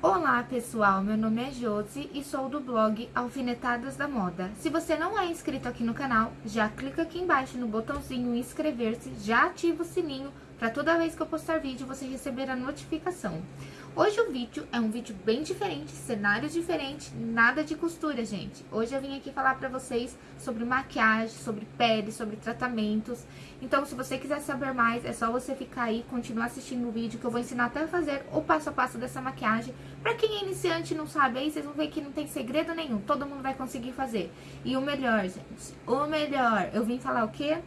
Olá pessoal, meu nome é Josi e sou do blog Alfinetadas da Moda. Se você não é inscrito aqui no canal, já clica aqui embaixo no botãozinho inscrever-se, já ativa o sininho para toda vez que eu postar vídeo você receber a notificação. Hoje o vídeo é um vídeo bem diferente, cenário diferente, nada de costura, gente. Hoje eu vim aqui falar pra vocês sobre maquiagem, sobre pele, sobre tratamentos. Então, se você quiser saber mais, é só você ficar aí, continuar assistindo o vídeo, que eu vou ensinar até a fazer o passo a passo dessa maquiagem. Pra quem é iniciante e não sabe, aí vocês vão ver que não tem segredo nenhum, todo mundo vai conseguir fazer. E o melhor, gente, o melhor, eu vim falar o quê?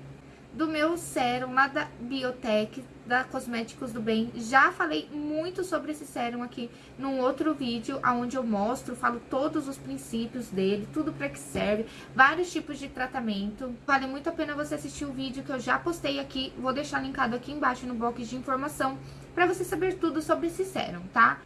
do meu sérum lá da Biotech, da Cosméticos do Bem. Já falei muito sobre esse sérum aqui num outro vídeo, onde eu mostro, falo todos os princípios dele, tudo para que serve, vários tipos de tratamento. Vale muito a pena você assistir o vídeo que eu já postei aqui, vou deixar linkado aqui embaixo no box de informação, para você saber tudo sobre esse sérum, tá?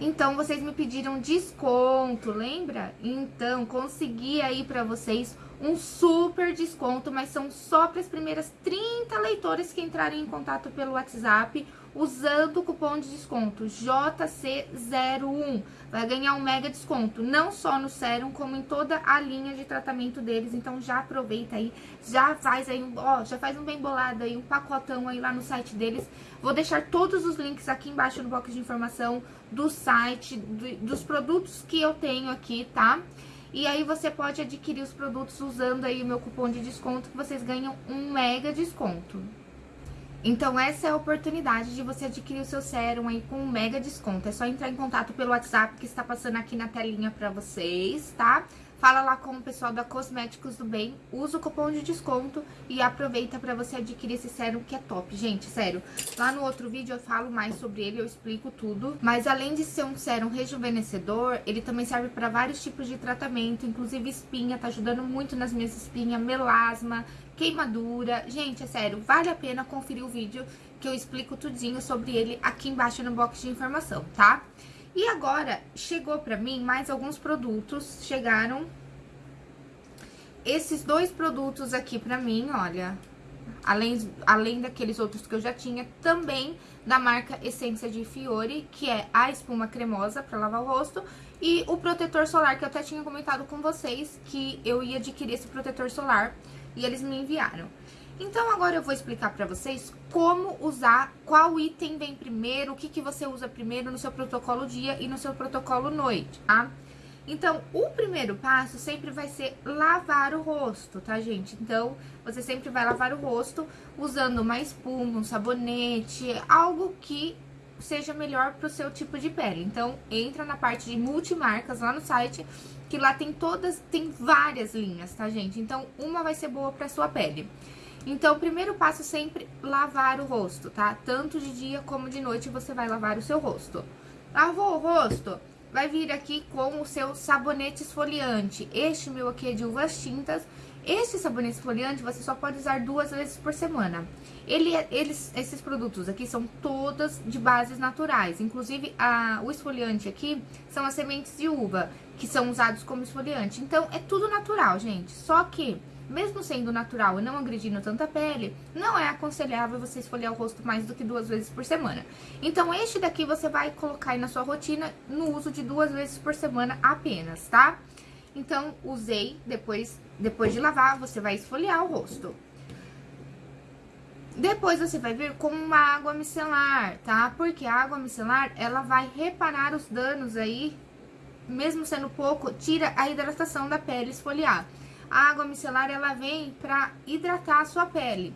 Então, vocês me pediram desconto, lembra? Então, consegui aí pra vocês um super desconto, mas são só para as primeiras 30 leitores que entrarem em contato pelo WhatsApp usando o cupom de desconto JC01. Vai ganhar um mega desconto, não só no sérum, como em toda a linha de tratamento deles. Então já aproveita aí, já faz aí, ó, já faz um bem bolado aí, um pacotão aí lá no site deles. Vou deixar todos os links aqui embaixo no box de informação do site, do, dos produtos que eu tenho aqui, tá? E aí você pode adquirir os produtos usando aí o meu cupom de desconto, que vocês ganham um mega desconto. Então essa é a oportunidade de você adquirir o seu sérum aí com um mega desconto. É só entrar em contato pelo WhatsApp que está passando aqui na telinha pra vocês, tá? Fala lá com o pessoal da Cosméticos do Bem, usa o cupom de desconto e aproveita pra você adquirir esse sérum que é top. Gente, sério, lá no outro vídeo eu falo mais sobre ele, eu explico tudo. Mas além de ser um sérum rejuvenescedor, ele também serve pra vários tipos de tratamento, inclusive espinha, tá ajudando muito nas minhas espinhas, melasma, queimadura. Gente, é sério, vale a pena conferir o vídeo que eu explico tudinho sobre ele aqui embaixo no box de informação, tá? E agora, chegou pra mim mais alguns produtos, chegaram esses dois produtos aqui pra mim, olha, além, além daqueles outros que eu já tinha, também da marca Essência de Fiore, que é a espuma cremosa pra lavar o rosto, e o protetor solar, que eu até tinha comentado com vocês, que eu ia adquirir esse protetor solar, e eles me enviaram. Então, agora eu vou explicar pra vocês como usar, qual item vem primeiro, o que, que você usa primeiro no seu protocolo dia e no seu protocolo noite, tá? Então, o primeiro passo sempre vai ser lavar o rosto, tá, gente? Então, você sempre vai lavar o rosto usando uma espuma, um sabonete, algo que seja melhor pro seu tipo de pele. Então, entra na parte de multimarcas lá no site, que lá tem todas, tem várias linhas, tá, gente? Então, uma vai ser boa pra sua pele. Então, o primeiro passo é sempre lavar o rosto, tá? Tanto de dia como de noite você vai lavar o seu rosto. Lavou o rosto? Vai vir aqui com o seu sabonete esfoliante. Este meu aqui é de uvas tintas. Este sabonete esfoliante você só pode usar duas vezes por semana. Ele, é, eles, esses produtos aqui são todas de bases naturais. Inclusive, a, o esfoliante aqui são as sementes de uva, que são usados como esfoliante. Então, é tudo natural, gente. Só que mesmo sendo natural e não agredindo tanta pele, não é aconselhável você esfoliar o rosto mais do que duas vezes por semana. Então, este daqui você vai colocar aí na sua rotina no uso de duas vezes por semana apenas, tá? Então, usei, depois, depois de lavar, você vai esfoliar o rosto. Depois você vai vir com uma água micelar, tá? Porque a água micelar, ela vai reparar os danos aí, mesmo sendo pouco, tira a hidratação da pele esfoliar. A água micelar, ela vem para hidratar a sua pele,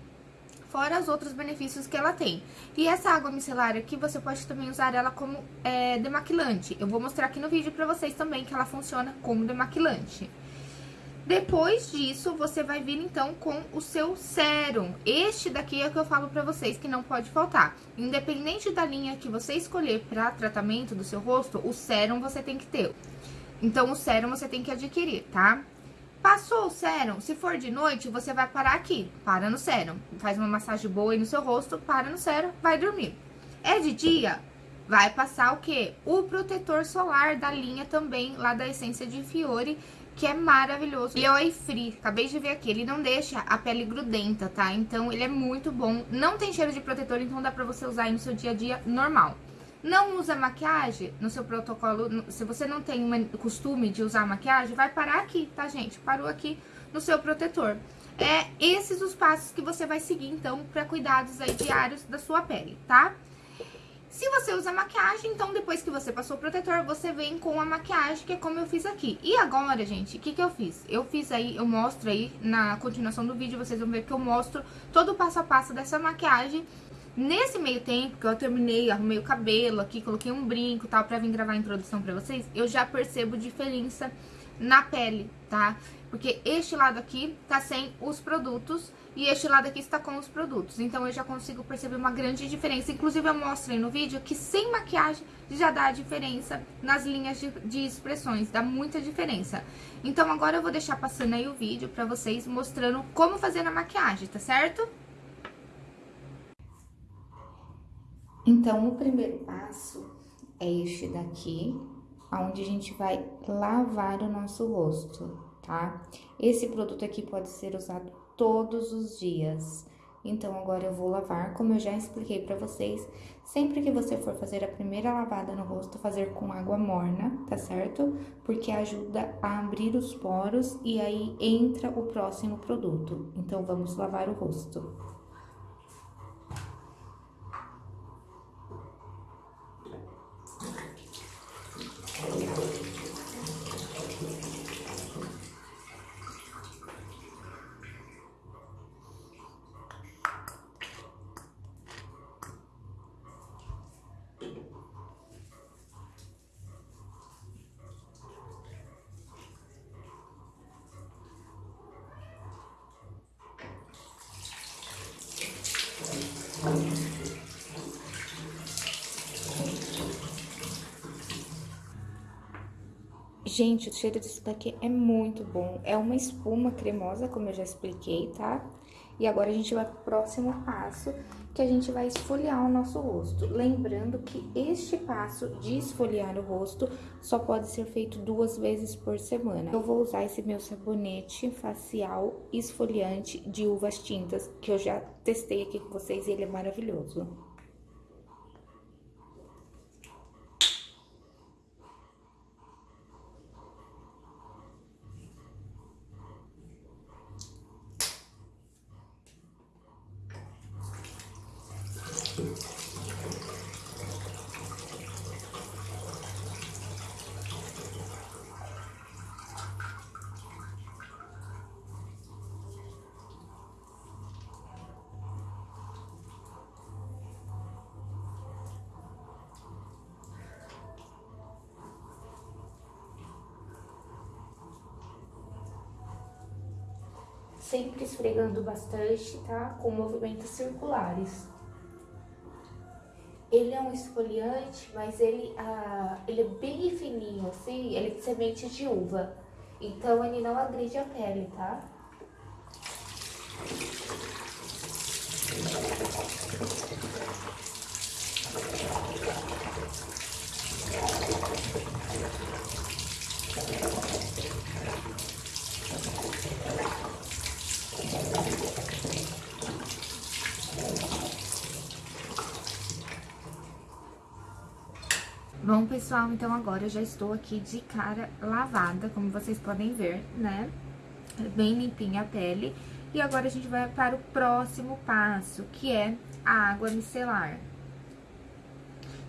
fora os outros benefícios que ela tem. E essa água micelar aqui, você pode também usar ela como é, demaquilante. Eu vou mostrar aqui no vídeo pra vocês também que ela funciona como demaquilante. Depois disso, você vai vir, então, com o seu sérum. Este daqui é o que eu falo pra vocês que não pode faltar. Independente da linha que você escolher pra tratamento do seu rosto, o sérum você tem que ter. Então, o sérum você tem que adquirir, tá? Passou o sérum, se for de noite, você vai parar aqui, para no sérum. Faz uma massagem boa aí no seu rosto, para no sérum, vai dormir. É de dia, vai passar o quê? O protetor solar da linha também, lá da Essência de Fiore, que é maravilhoso. E é o Free, acabei de ver aqui, ele não deixa a pele grudenta, tá? Então ele é muito bom, não tem cheiro de protetor, então dá pra você usar aí no seu dia a dia normal. Não usa maquiagem no seu protocolo, se você não tem o costume de usar maquiagem, vai parar aqui, tá, gente? Parou aqui no seu protetor. É esses os passos que você vai seguir, então, para cuidados aí diários da sua pele, tá? Se você usa maquiagem, então depois que você passou o protetor, você vem com a maquiagem, que é como eu fiz aqui. E agora, gente, o que que eu fiz? Eu fiz aí, eu mostro aí na continuação do vídeo, vocês vão ver que eu mostro todo o passo a passo dessa maquiagem. Nesse meio tempo que eu terminei, arrumei o cabelo aqui, coloquei um brinco e tal, pra vir gravar a introdução pra vocês, eu já percebo diferença na pele, tá? Porque este lado aqui tá sem os produtos e este lado aqui está com os produtos. Então, eu já consigo perceber uma grande diferença. Inclusive, eu mostrei no vídeo que sem maquiagem já dá diferença nas linhas de, de expressões. Dá muita diferença. Então, agora eu vou deixar passando aí o vídeo pra vocês mostrando como fazer na maquiagem, tá certo? Então, o primeiro passo é este daqui, onde a gente vai lavar o nosso rosto, tá? Esse produto aqui pode ser usado todos os dias. Então, agora eu vou lavar, como eu já expliquei pra vocês, sempre que você for fazer a primeira lavada no rosto, fazer com água morna, tá certo? Porque ajuda a abrir os poros e aí entra o próximo produto. Então, vamos lavar o rosto. Gente, o cheiro disso daqui é muito bom. É uma espuma cremosa, como eu já expliquei, tá? E agora a gente vai pro próximo passo, que a gente vai esfoliar o nosso rosto. Lembrando que este passo de esfoliar o rosto só pode ser feito duas vezes por semana. Eu vou usar esse meu sabonete facial esfoliante de uvas tintas, que eu já testei aqui com vocês e ele é maravilhoso. sempre esfregando bastante, tá? Com movimentos circulares. Ele é um esfoliante, mas ele, ah, ele é bem fininho, assim, ele é de semente de uva. Então, ele não agride a pele, tá? Bom, pessoal, então agora eu já estou aqui de cara lavada, como vocês podem ver, né? Bem limpinha a pele. E agora a gente vai para o próximo passo, que é a água micelar.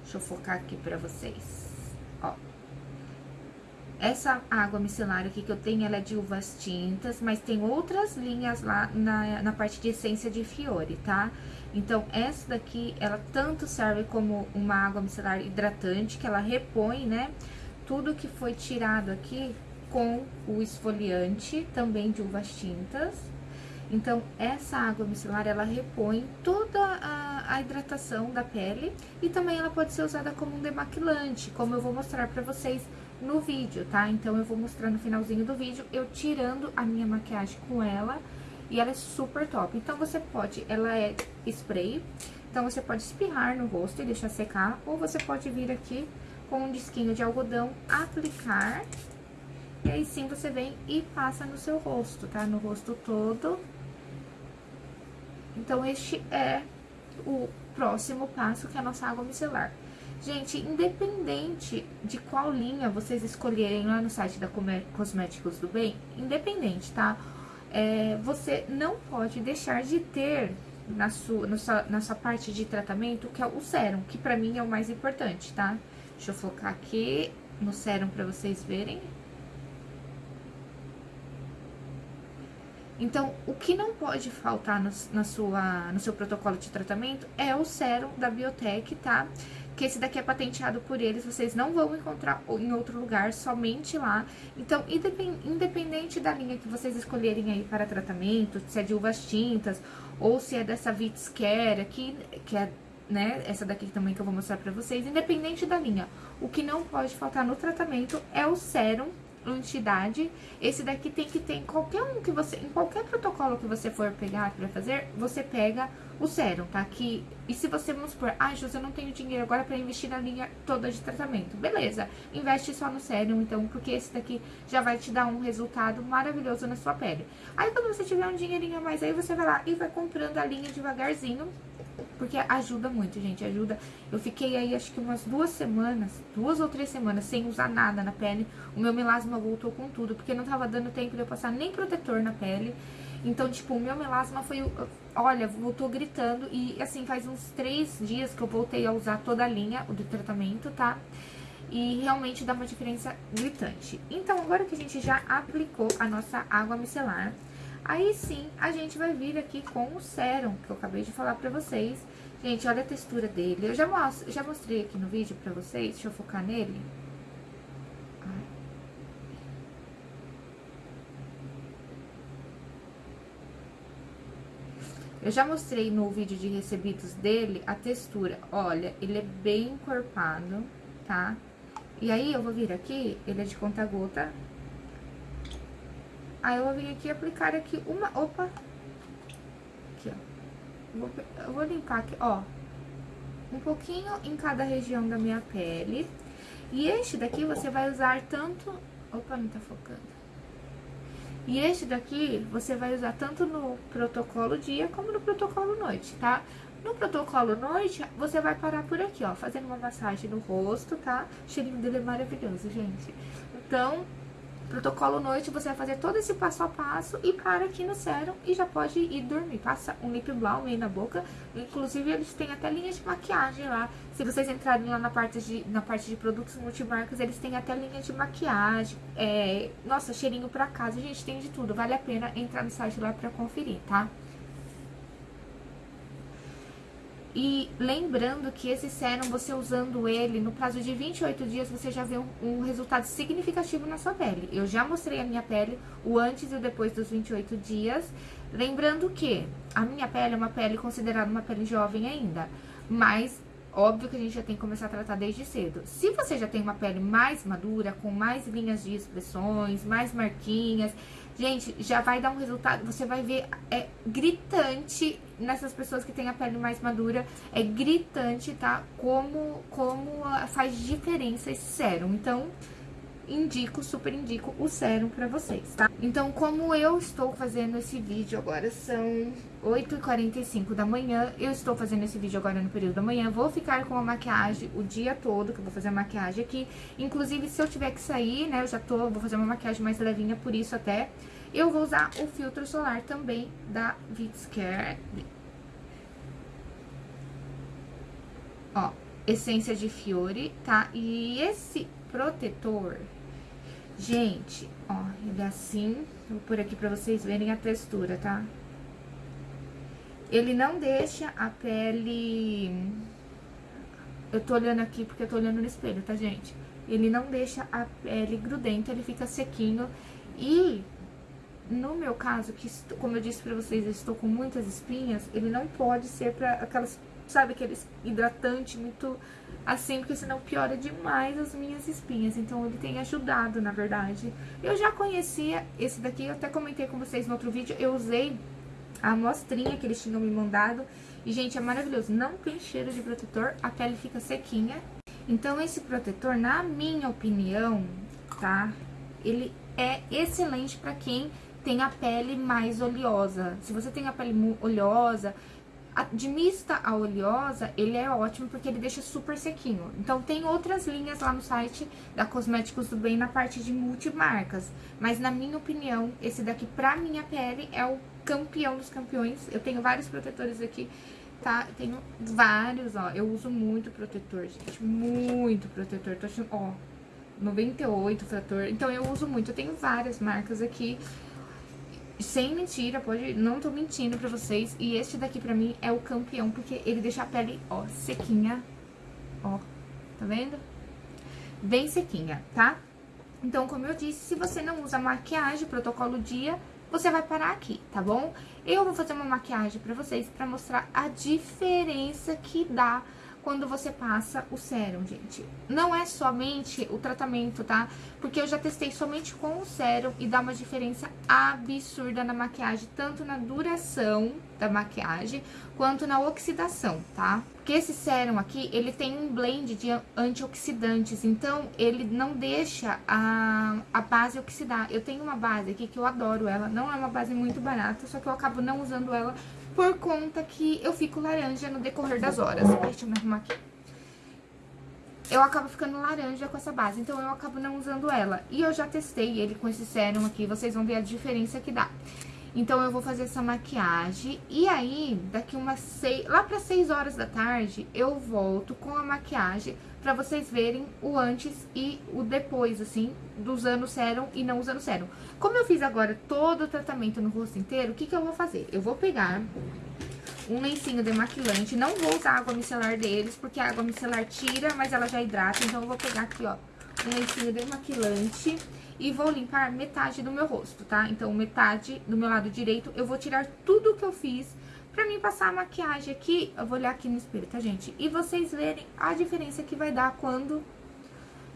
Deixa eu focar aqui pra vocês. Ó. Essa água micelar aqui que eu tenho, ela é de uvas tintas, mas tem outras linhas lá na, na parte de essência de fiore, tá? Então, essa daqui, ela tanto serve como uma água micelar hidratante, que ela repõe, né, tudo que foi tirado aqui com o esfoliante, também de uvas tintas. Então, essa água micelar, ela repõe toda a, a, hidratação da pele e também ela pode ser usada como um demaquilante, como eu vou mostrar pra vocês no vídeo, tá? Então, eu vou mostrar no finalzinho do vídeo, eu tirando a minha maquiagem com ela e ela é super top. Então, você pode, ela é spray, então você pode espirrar no rosto e deixar secar, ou você pode vir aqui com um disquinho de algodão, aplicar, e aí sim você vem e passa no seu rosto, tá? No rosto todo. Então, este é o próximo passo, que é a nossa água micelar. Gente, independente de qual linha vocês escolherem lá no site da Cosméticos do Bem, independente, tá? É, você não pode deixar de ter na sua, na sua, na sua parte de tratamento, que é o sérum, que pra mim é o mais importante, tá? Deixa eu focar aqui no sérum pra vocês verem. Então, o que não pode faltar no, na sua, no seu protocolo de tratamento é o sérum da Biotech, tá? Que esse daqui é patenteado por eles, vocês não vão encontrar em outro lugar, somente lá. Então, independente da linha que vocês escolherem aí para tratamento, se é de uvas tintas ou se é dessa Vits Care aqui, que é né, essa daqui também que eu vou mostrar pra vocês, independente da linha, o que não pode faltar no tratamento é o sérum entidade. Esse daqui tem que ter em qualquer um que você, em qualquer protocolo que você for pegar para fazer, você pega o sérum, tá? Que, e se você, vamos supor, ah, José, eu não tenho dinheiro agora para investir na linha toda de tratamento. Beleza, investe só no sérum, então, porque esse daqui já vai te dar um resultado maravilhoso na sua pele. Aí, quando você tiver um dinheirinho a mais aí, você vai lá e vai comprando a linha devagarzinho, porque ajuda muito, gente, ajuda. Eu fiquei aí, acho que umas duas semanas, duas ou três semanas, sem usar nada na pele. O meu melasma voltou com tudo, porque não tava dando tempo de eu passar nem protetor na pele. Então, tipo, o meu melasma foi, olha, voltou gritando. E, assim, faz uns três dias que eu voltei a usar toda a linha do tratamento, tá? E realmente dá uma diferença gritante. Então, agora que a gente já aplicou a nossa água micelar, Aí sim, a gente vai vir aqui com o sérum, que eu acabei de falar pra vocês. Gente, olha a textura dele. Eu já, mostro, já mostrei aqui no vídeo pra vocês. Deixa eu focar nele. Eu já mostrei no vídeo de recebidos dele a textura. Olha, ele é bem encorpado, tá? E aí, eu vou vir aqui, ele é de conta-gota, Aí eu vou vir aqui aplicar aqui uma... Opa! Aqui, ó. Vou, eu vou limpar aqui, ó. Um pouquinho em cada região da minha pele. E este daqui você vai usar tanto... Opa, não tá focando. E este daqui você vai usar tanto no protocolo dia como no protocolo noite, tá? No protocolo noite, você vai parar por aqui, ó, fazendo uma massagem no rosto, tá? O cheirinho dele é maravilhoso, gente. Então, Protocolo noite, você vai fazer todo esse passo a passo e para aqui no sérum e já pode ir dormir. Passa um lip balm aí na boca. Inclusive, eles têm até linha de maquiagem lá. Se vocês entrarem lá na parte de, na parte de produtos multimarcas, eles têm até linha de maquiagem. É, nossa, cheirinho pra casa, gente tem de tudo. Vale a pena entrar no site lá pra conferir, tá? E lembrando que esse sérum, você usando ele, no prazo de 28 dias, você já vê um, um, resultado significativo na sua pele. Eu já mostrei a minha pele, o antes e o depois dos 28 dias. Lembrando que a minha pele é uma pele considerada uma pele jovem ainda, mas óbvio que a gente já tem que começar a tratar desde cedo. Se você já tem uma pele mais madura, com mais linhas de expressões, mais marquinhas, Gente, já vai dar um resultado, você vai ver, é gritante nessas pessoas que têm a pele mais madura, é gritante, tá? Como, como faz diferença esse sérum. Então, indico, super indico o sérum pra vocês, tá? Então, como eu estou fazendo esse vídeo agora, são 8h45 da manhã, eu estou fazendo esse vídeo agora no período da manhã, vou ficar com a maquiagem o dia todo, que eu vou fazer a maquiagem aqui. Inclusive, se eu tiver que sair, né, eu já tô, vou fazer uma maquiagem mais levinha, por isso até, eu vou usar o filtro solar também da Vitscare. Ó, essência de Fiore, tá? E esse protetor Gente, ó, ele é assim. Vou por aqui pra vocês verem a textura, tá? Ele não deixa a pele... Eu tô olhando aqui porque eu tô olhando no espelho, tá, gente? Ele não deixa a pele grudenta, ele fica sequinho. E, no meu caso, que como eu disse pra vocês, eu estou com muitas espinhas, ele não pode ser pra aquelas, sabe, aqueles hidratante muito assim, porque senão piora demais as minhas espinhas. Então, ele tem ajudado, na verdade. Eu já conhecia esse daqui, eu até comentei com vocês no outro vídeo, eu usei a amostrinha que eles tinham me mandado. E, gente, é maravilhoso. Não tem cheiro de protetor, a pele fica sequinha. Então, esse protetor, na minha opinião, tá? Ele é excelente pra quem tem a pele mais oleosa. Se você tem a pele oleosa, de mista a oleosa, ele é ótimo porque ele deixa super sequinho. Então, tem outras linhas lá no site da Cosméticos do Bem na parte de multimarcas. Mas, na minha opinião, esse daqui pra minha pele é o campeão dos campeões. Eu tenho vários protetores aqui, tá? Tenho vários, ó. Eu uso muito protetor, gente. Muito protetor. Tô achando, ó, 98 fator. Então, eu uso muito. Eu tenho várias marcas aqui. Sem mentira, pode... Não tô mentindo pra vocês. E este daqui, pra mim, é o campeão. Porque ele deixa a pele, ó, sequinha. Ó, tá vendo? Bem sequinha, tá? Então, como eu disse, se você não usa maquiagem, protocolo dia, você vai parar aqui, tá bom? Eu vou fazer uma maquiagem pra vocês pra mostrar a diferença que dá quando você passa o sérum, gente. Não é somente o tratamento, tá? Porque eu já testei somente com o sérum e dá uma diferença absurda na maquiagem, tanto na duração da maquiagem, quanto na oxidação, tá? Porque esse sérum aqui, ele tem um blend de antioxidantes, então ele não deixa a, a base oxidar. Eu tenho uma base aqui que eu adoro ela, não é uma base muito barata, só que eu acabo não usando ela por conta que eu fico laranja no decorrer das horas. Deixa eu me arrumar aqui. Eu acabo ficando laranja com essa base, então eu acabo não usando ela. E eu já testei ele com esse sérum aqui, vocês vão ver a diferença que dá. Então, eu vou fazer essa maquiagem. E aí, daqui umas seis... Lá para seis horas da tarde, eu volto com a maquiagem pra vocês verem o antes e o depois, assim, do usando sérum e não usando sérum. Como eu fiz agora todo o tratamento no rosto inteiro, o que que eu vou fazer? Eu vou pegar um lencinho demaquilante, não vou usar a água micelar deles, porque a água micelar tira, mas ela já hidrata, então eu vou pegar aqui, ó, um lencinho demaquilante e vou limpar metade do meu rosto, tá? Então, metade do meu lado direito, eu vou tirar tudo que eu fiz pra mim passar a maquiagem aqui. Eu vou olhar aqui no espelho, tá, gente? E vocês verem a diferença que vai dar quando...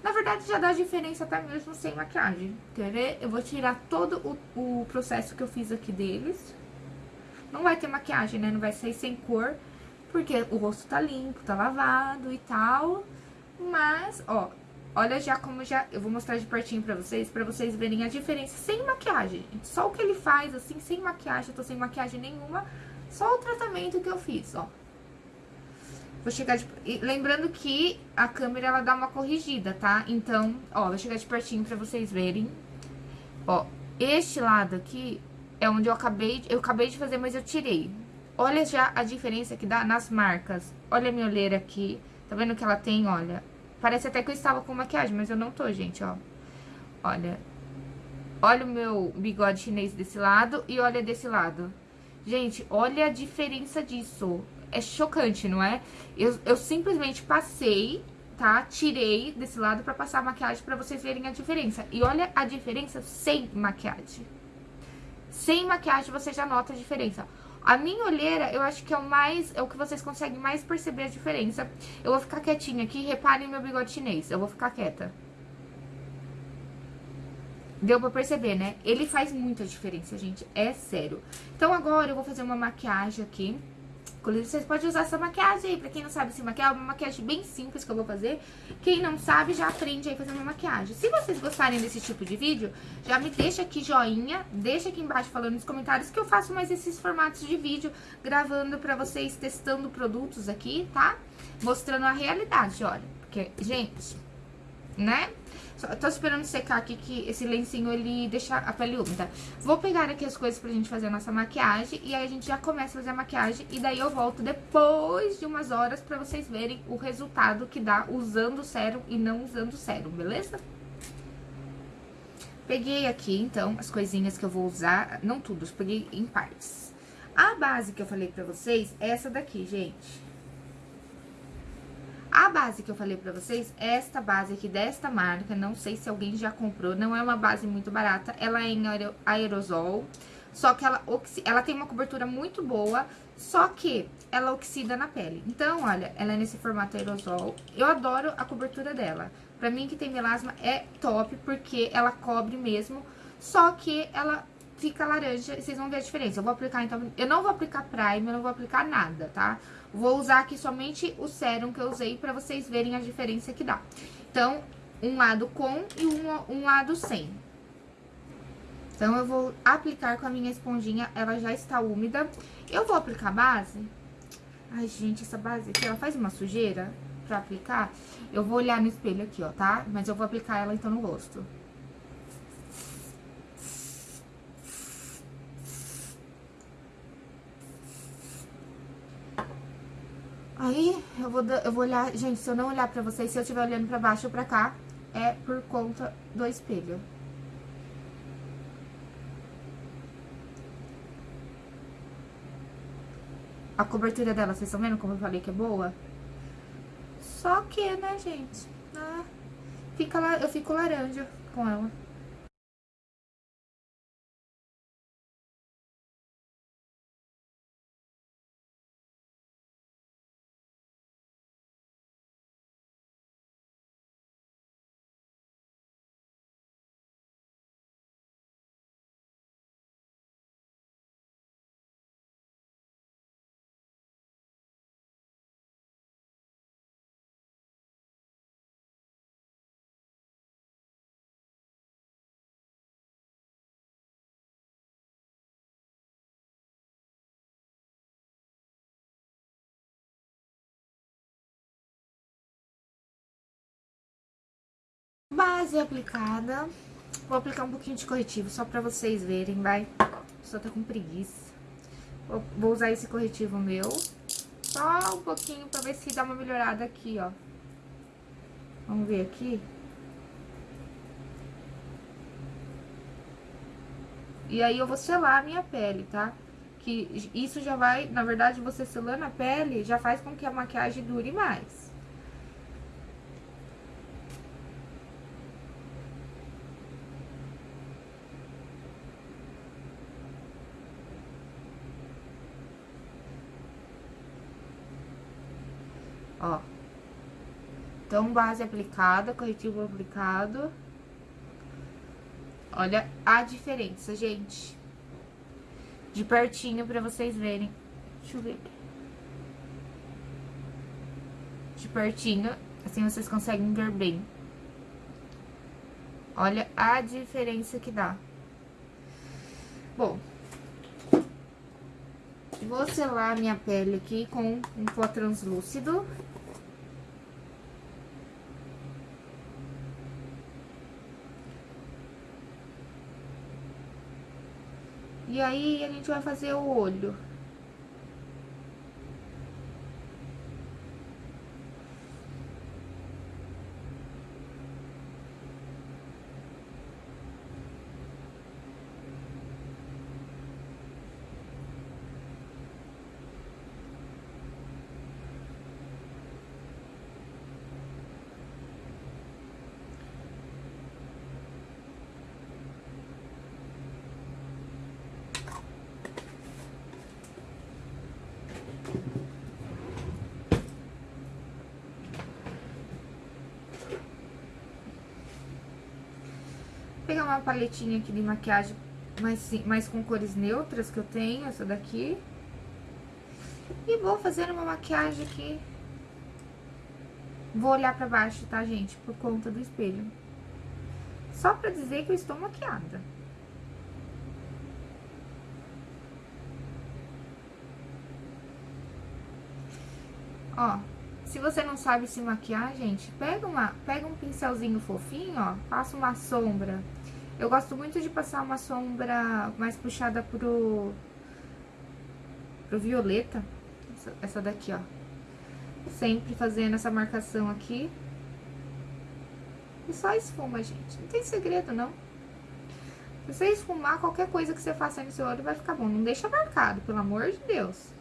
Na verdade, já dá diferença até mesmo sem maquiagem, quer ver? Eu vou tirar todo o, o processo que eu fiz aqui deles. Não vai ter maquiagem, né? Não vai sair sem cor, porque o rosto tá limpo, tá lavado e tal. Mas, ó, Olha já como já... Eu vou mostrar de pertinho pra vocês, pra vocês verem a diferença sem maquiagem. Só o que ele faz, assim, sem maquiagem. Eu tô sem maquiagem nenhuma. Só o tratamento que eu fiz, ó. Vou chegar de... Lembrando que a câmera, ela dá uma corrigida, tá? Então, ó, vou chegar de pertinho pra vocês verem. Ó, este lado aqui é onde eu acabei... Eu acabei de fazer, mas eu tirei. Olha já a diferença que dá nas marcas. Olha a minha olheira aqui. Tá vendo que ela tem, olha... Parece até que eu estava com maquiagem, mas eu não tô, gente, ó. Olha. Olha o meu bigode chinês desse lado e olha desse lado. Gente, olha a diferença disso. É chocante, não é? Eu, eu simplesmente passei, tá? Tirei desse lado pra passar a maquiagem pra vocês verem a diferença. E olha a diferença sem maquiagem. Sem maquiagem você já nota a diferença. A minha olheira, eu acho que é o mais, é o que vocês conseguem mais perceber a diferença. Eu vou ficar quietinha aqui, reparem meu bigode chinês, eu vou ficar quieta. Deu pra perceber, né? Ele faz muita diferença, gente, é sério. Então agora eu vou fazer uma maquiagem aqui. Inclusive, vocês podem usar essa maquiagem aí, pra quem não sabe se maquiar, é uma maquiagem bem simples que eu vou fazer. Quem não sabe, já aprende aí fazer uma maquiagem. Se vocês gostarem desse tipo de vídeo, já me deixa aqui joinha, deixa aqui embaixo falando nos comentários que eu faço mais esses formatos de vídeo, gravando pra vocês, testando produtos aqui, tá? Mostrando a realidade, olha. Porque, gente, né? Só, tô esperando secar aqui que esse lencinho ele deixa a pele úmida. Vou pegar aqui as coisas pra gente fazer a nossa maquiagem e aí a gente já começa a fazer a maquiagem e daí eu volto depois de umas horas pra vocês verem o resultado que dá usando o sérum e não usando o sérum, beleza? Peguei aqui, então, as coisinhas que eu vou usar, não tudo, peguei em partes. A base que eu falei pra vocês é essa daqui, gente. Base que eu falei pra vocês, esta base aqui desta marca, não sei se alguém já comprou, não é uma base muito barata, ela é em aerosol, só que ela, ela tem uma cobertura muito boa, só que ela oxida na pele. Então, olha, ela é nesse formato aerosol, eu adoro a cobertura dela. Pra mim que tem melasma é top, porque ela cobre mesmo, só que ela fica laranja e vocês vão ver a diferença. Eu vou aplicar, então, eu não vou aplicar primer, eu não vou aplicar nada, tá? Vou usar aqui somente o sérum que eu usei pra vocês verem a diferença que dá. Então, um lado com e um, um lado sem. Então, eu vou aplicar com a minha esponjinha, ela já está úmida. Eu vou aplicar base Ai, gente, essa base aqui, ela faz uma sujeira pra aplicar. Eu vou olhar no espelho aqui, ó, tá? Mas eu vou aplicar ela, então, no rosto. Aí, eu vou, eu vou olhar... Gente, se eu não olhar pra vocês, se eu estiver olhando pra baixo ou pra cá, é por conta do espelho. A cobertura dela, vocês estão vendo como eu falei que é boa? Só que, né, gente? Ah, fica eu fico laranja com ela. Base aplicada. Vou aplicar um pouquinho de corretivo, só pra vocês verem, vai. Só tá com preguiça. Vou, vou usar esse corretivo meu. Só um pouquinho pra ver se dá uma melhorada aqui, ó. Vamos ver aqui. E aí, eu vou selar a minha pele, tá? Que isso já vai, na verdade, você selando a pele, já faz com que a maquiagem dure mais. Ó. Então, base aplicada, corretivo aplicado. Olha a diferença, gente. De pertinho pra vocês verem. Deixa eu ver aqui. De pertinho, assim vocês conseguem ver bem. Olha a diferença que dá. Bom, vou selar minha pele aqui com um pó translúcido. E aí, a gente vai fazer o olho. Pegar uma paletinha aqui de maquiagem mais, mais com cores neutras que eu tenho, essa daqui. E vou fazer uma maquiagem aqui. Vou olhar pra baixo, tá, gente? Por conta do espelho. Só pra dizer que eu estou maquiada. Ó, se você não sabe se maquiar, gente, pega, uma, pega um pincelzinho fofinho, ó, passa uma sombra eu gosto muito de passar uma sombra mais puxada pro, pro violeta. Essa, essa daqui, ó. Sempre fazendo essa marcação aqui. E só esfuma, gente. Não tem segredo, não. Se você esfumar, qualquer coisa que você faça no seu olho vai ficar bom. Não deixa marcado, pelo amor de Deus.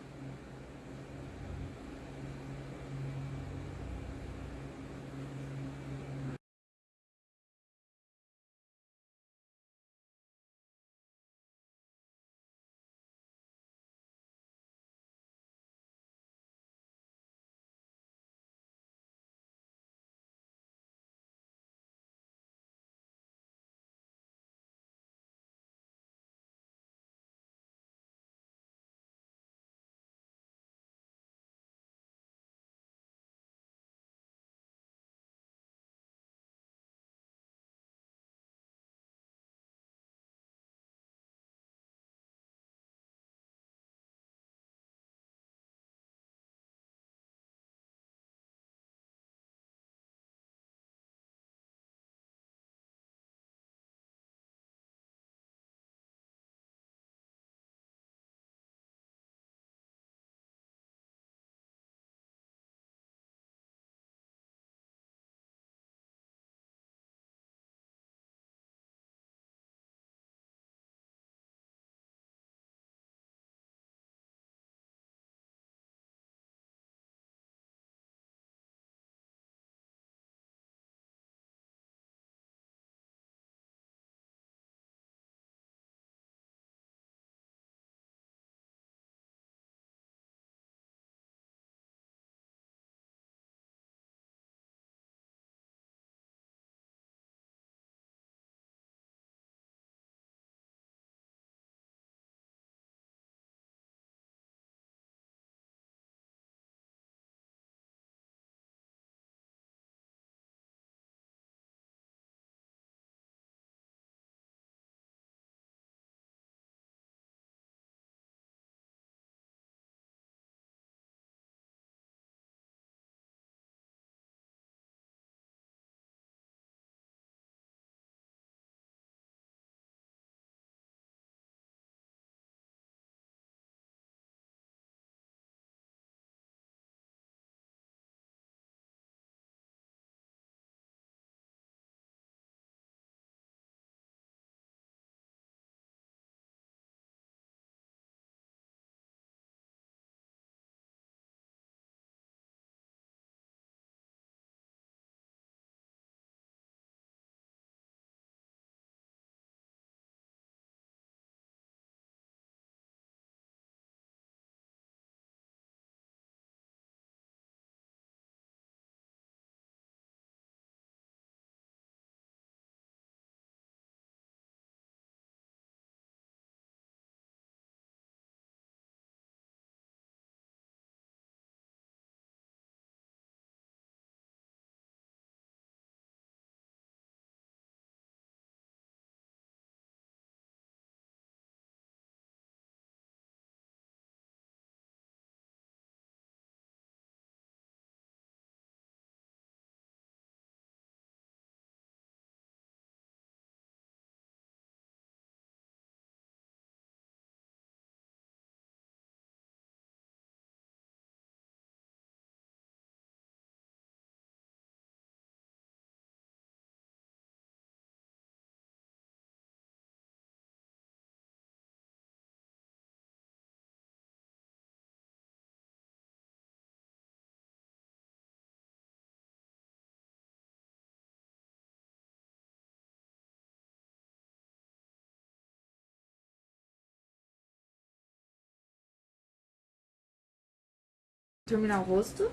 Terminar o rosto.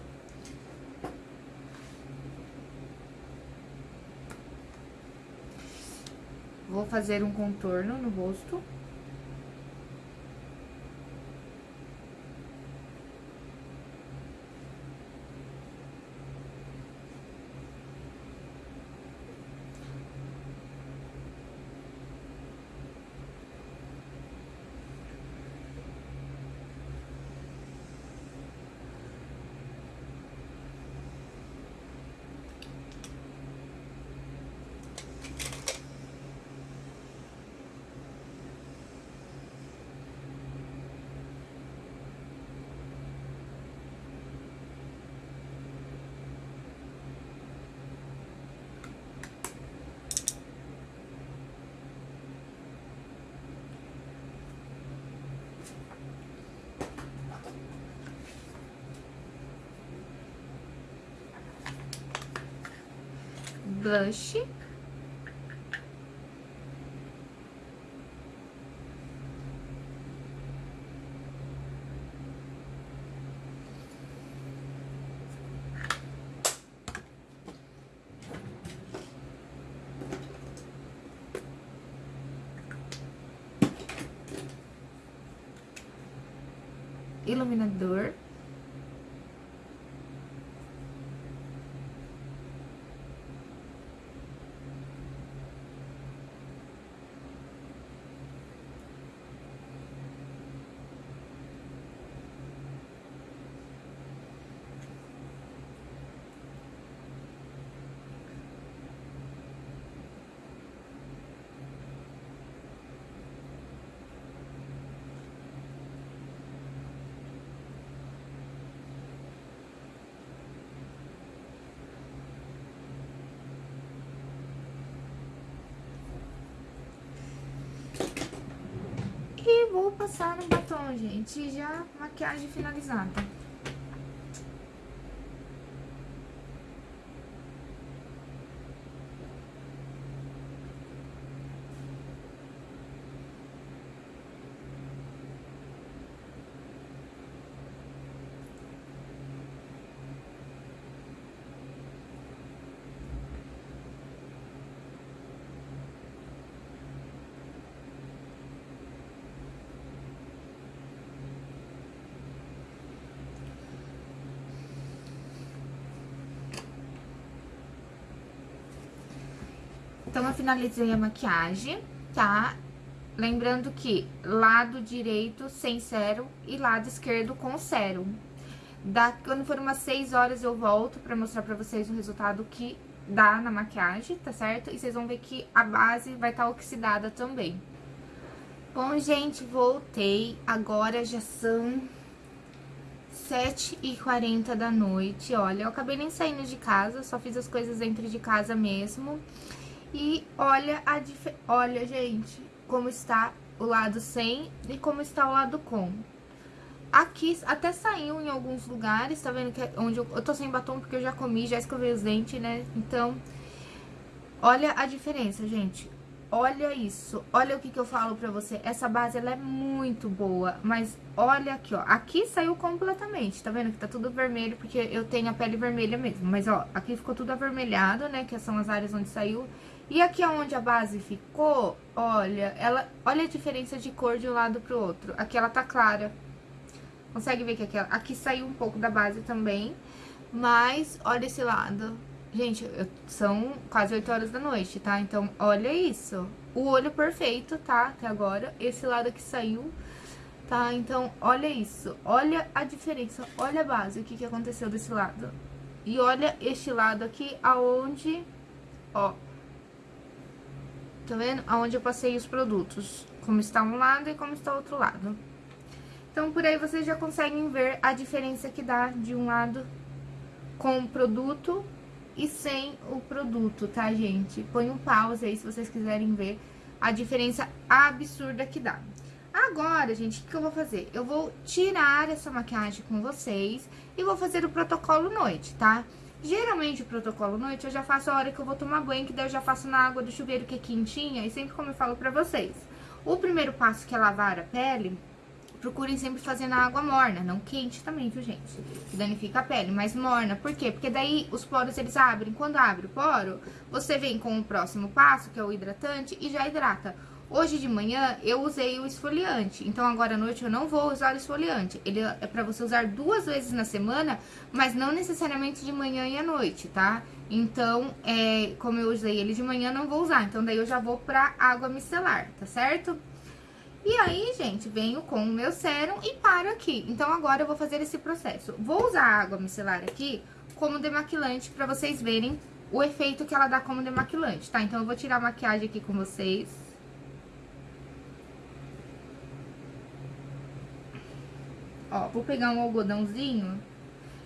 Vou fazer um contorno no rosto. Blush. Iluminador. E vou passar no batom, gente. Já maquiagem finalizada. Então, eu finalizei a maquiagem, tá? Lembrando que lado direito sem sérum e lado esquerdo com sérum. Da, quando for umas 6 horas eu volto pra mostrar pra vocês o resultado que dá na maquiagem, tá certo? E vocês vão ver que a base vai estar tá oxidada também. Bom, gente, voltei. Agora já são 7h40 da noite. Olha, eu acabei nem saindo de casa, só fiz as coisas dentro de casa mesmo. E olha a olha, gente, como está o lado sem e como está o lado com. Aqui até saiu em alguns lugares, tá vendo que é onde eu, eu tô sem batom porque eu já comi, já escovei os dentes, né? Então, olha a diferença, gente. Olha isso, olha o que, que eu falo pra você. Essa base, ela é muito boa, mas olha aqui, ó. Aqui saiu completamente, tá vendo que tá tudo vermelho, porque eu tenho a pele vermelha mesmo. Mas, ó, aqui ficou tudo avermelhado, né, que são as áreas onde saiu. E aqui onde a base ficou, olha, ela, olha a diferença de cor de um lado pro outro. Aqui ela tá clara. Consegue ver que aqui, aqui saiu um pouco da base também, mas olha esse lado. Gente, eu, são quase 8 horas da noite, tá? Então, olha isso. O olho perfeito, tá? Até agora. Esse lado aqui saiu, tá? Então, olha isso. Olha a diferença. Olha a base, o que, que aconteceu desse lado. E olha este lado aqui, aonde, ó, Tá vendo? Aonde eu passei os produtos. Como está um lado e como está o outro lado. Então, por aí vocês já conseguem ver a diferença que dá de um lado com o produto e sem o produto, tá, gente? Põe um pause aí se vocês quiserem ver a diferença absurda que dá. Agora, gente, o que eu vou fazer? Eu vou tirar essa maquiagem com vocês e vou fazer o protocolo noite, tá? Tá? Geralmente, o protocolo noite eu já faço a hora que eu vou tomar banho, que daí eu já faço na água do chuveiro que é quentinha, e sempre como eu falo pra vocês. O primeiro passo que é lavar a pele, procurem sempre fazer na água morna, não quente também, viu, gente? Que danifica a pele, mas morna. Por quê? Porque daí os poros eles abrem. Quando abre o poro, você vem com o próximo passo, que é o hidratante, e já hidrata. Hoje de manhã eu usei o esfoliante, então agora à noite eu não vou usar o esfoliante. Ele é pra você usar duas vezes na semana, mas não necessariamente de manhã e à noite, tá? Então, é, como eu usei ele de manhã, não vou usar. Então, daí eu já vou pra água micelar, tá certo? E aí, gente, venho com o meu sérum e paro aqui. Então, agora eu vou fazer esse processo. Vou usar a água micelar aqui como demaquilante pra vocês verem o efeito que ela dá como demaquilante, tá? Então, eu vou tirar a maquiagem aqui com vocês. Ó, vou pegar um algodãozinho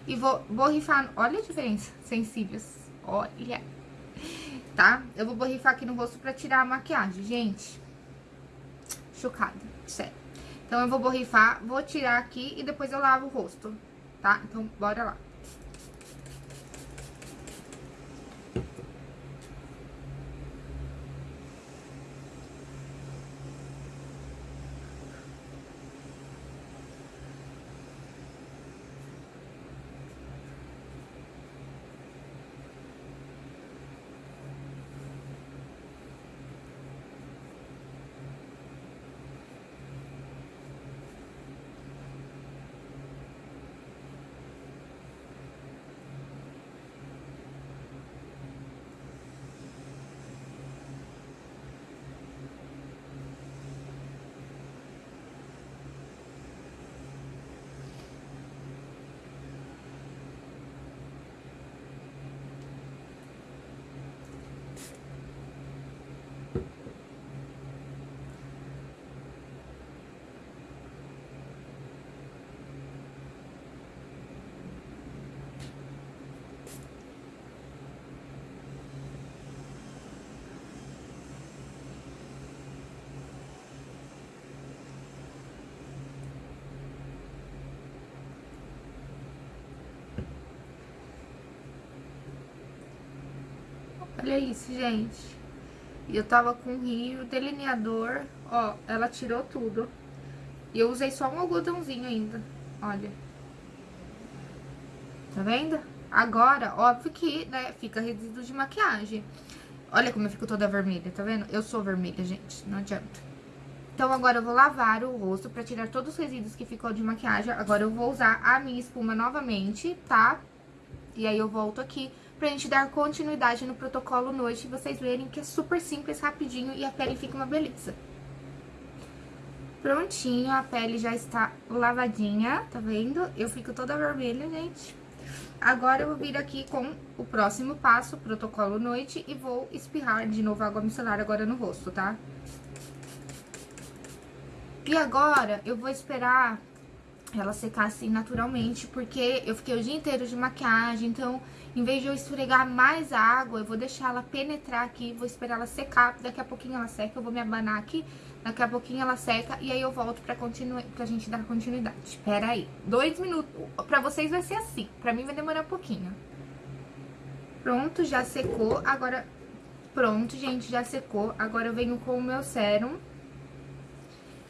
e vou borrifar... Olha a diferença, sensíveis. Olha. Tá? Eu vou borrifar aqui no rosto pra tirar a maquiagem, gente chocada, sério. Então, eu vou borrifar, vou tirar aqui e depois eu lavo o rosto, tá? Então, bora lá. Olha isso, gente. E eu tava com rio, delineador, ó, ela tirou tudo. E eu usei só um algodãozinho ainda, olha. Tá vendo? Agora, óbvio que, né, fica resíduo de maquiagem. Olha como eu fico toda vermelha, tá vendo? Eu sou vermelha, gente, não adianta. Então, agora eu vou lavar o rosto pra tirar todos os resíduos que ficou de maquiagem. Agora eu vou usar a minha espuma novamente, tá? E aí eu volto aqui pra gente dar continuidade no protocolo noite e vocês verem que é super simples, rapidinho e a pele fica uma beleza. Prontinho, a pele já está lavadinha, tá vendo? Eu fico toda vermelha, gente. Agora eu vou vir aqui com o próximo passo, protocolo noite, e vou espirrar de novo água micelar agora no rosto, tá? E agora eu vou esperar ela secar assim naturalmente, porque eu fiquei o dia inteiro de maquiagem, então em vez de eu esfregar mais água, eu vou deixar ela penetrar aqui, vou esperar ela secar, daqui a pouquinho ela seca, eu vou me abanar aqui, daqui a pouquinho ela seca, e aí eu volto pra, pra gente dar continuidade. Espera aí, dois minutos, pra vocês vai ser assim, pra mim vai demorar um pouquinho. Pronto, já secou, agora... Pronto, gente, já secou, agora eu venho com o meu sérum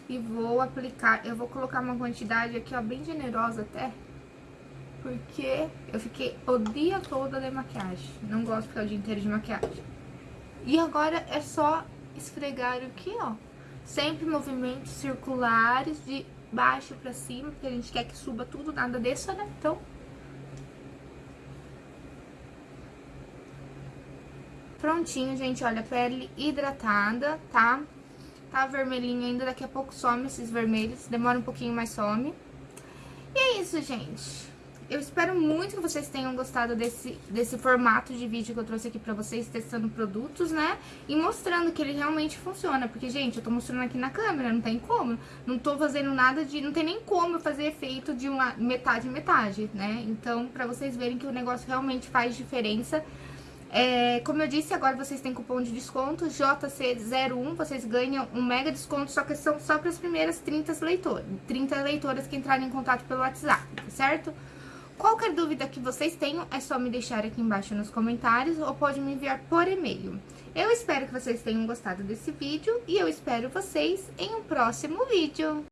e vou aplicar, eu vou colocar uma quantidade aqui, ó, bem generosa até, porque eu fiquei o dia todo de maquiagem. Não gosto de ficar o dia inteiro de maquiagem. E agora é só esfregar aqui, ó. Sempre movimentos circulares de baixo pra cima, porque a gente quer que suba tudo, nada desça, né? Então... Prontinho, gente, olha, pele hidratada, tá? Tá vermelhinho ainda, daqui a pouco some esses vermelhos, demora um pouquinho, mais some. E é isso, gente. Eu espero muito que vocês tenham gostado desse, desse formato de vídeo que eu trouxe aqui pra vocês, testando produtos, né? E mostrando que ele realmente funciona. Porque, gente, eu tô mostrando aqui na câmera, não tem como. Não tô fazendo nada de... Não tem nem como fazer efeito de uma metade metade, né? Então, pra vocês verem que o negócio realmente faz diferença... É, como eu disse, agora vocês têm cupom de desconto JC01, vocês ganham um mega desconto, só que são só para as primeiras 30 leitoras, 30 leitoras que entrarem em contato pelo WhatsApp, certo? Qualquer dúvida que vocês tenham, é só me deixar aqui embaixo nos comentários ou pode me enviar por e-mail. Eu espero que vocês tenham gostado desse vídeo e eu espero vocês em um próximo vídeo.